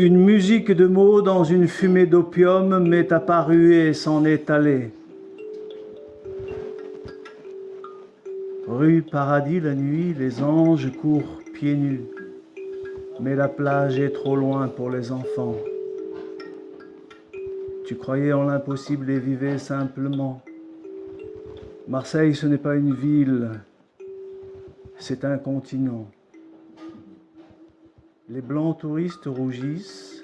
Une musique de mots dans une fumée d'opium m'est apparue et s'en est allée. Rue Paradis la nuit, les anges courent pieds nus, mais la plage est trop loin pour les enfants. Tu croyais en l'impossible et vivais simplement. Marseille, ce n'est pas une ville, c'est un continent. Les blancs touristes rougissent,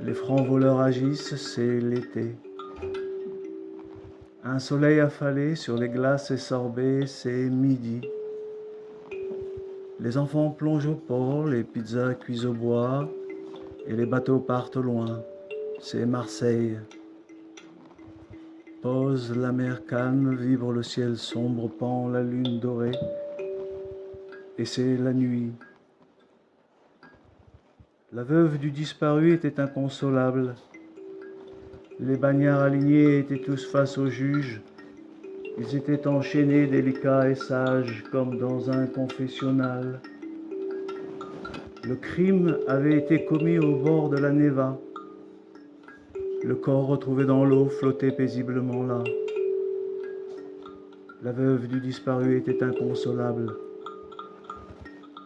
les francs voleurs agissent, c'est l'été. Un soleil affalé sur les glaces et sorbets, c'est midi. Les enfants plongent au port, les pizzas cuisent au bois, et les bateaux partent loin, c'est Marseille. Pose la mer calme, vibre le ciel sombre, pend la lune dorée, et c'est la nuit. La veuve du disparu était inconsolable. Les bagnards alignés étaient tous face au juge. Ils étaient enchaînés, délicats et sages, comme dans un confessionnal. Le crime avait été commis au bord de la Neva. Le corps retrouvé dans l'eau flottait paisiblement là. La veuve du disparu était inconsolable.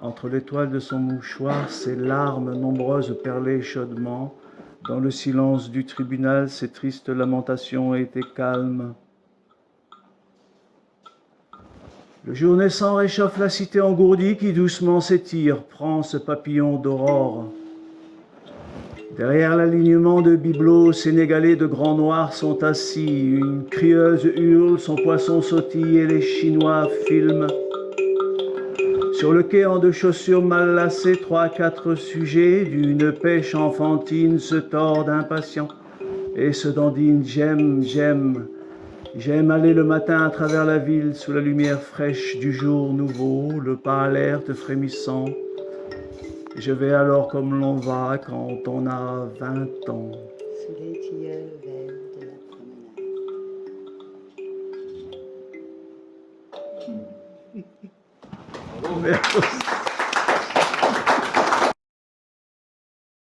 Entre l'étoile de son mouchoir, ses larmes nombreuses perlaient chaudement. Dans le silence du tribunal, ses tristes lamentations étaient calmes. Le jour naissant réchauffe la cité engourdie qui doucement s'étire, prend ce papillon d'aurore. Derrière l'alignement de bibelots sénégalais de grands noirs sont assis. Une crieuse hurle, son poisson sautille et les Chinois filment. Sur le quai en deux chaussures mal lacées, trois, quatre sujets d'une pêche enfantine se tordent impatients et se dandinent. J'aime, j'aime, j'aime aller le matin à travers la ville sous la lumière fraîche du jour nouveau, le pas alerte frémissant. Je vais alors comme l'on va quand on a vingt ans. momentos.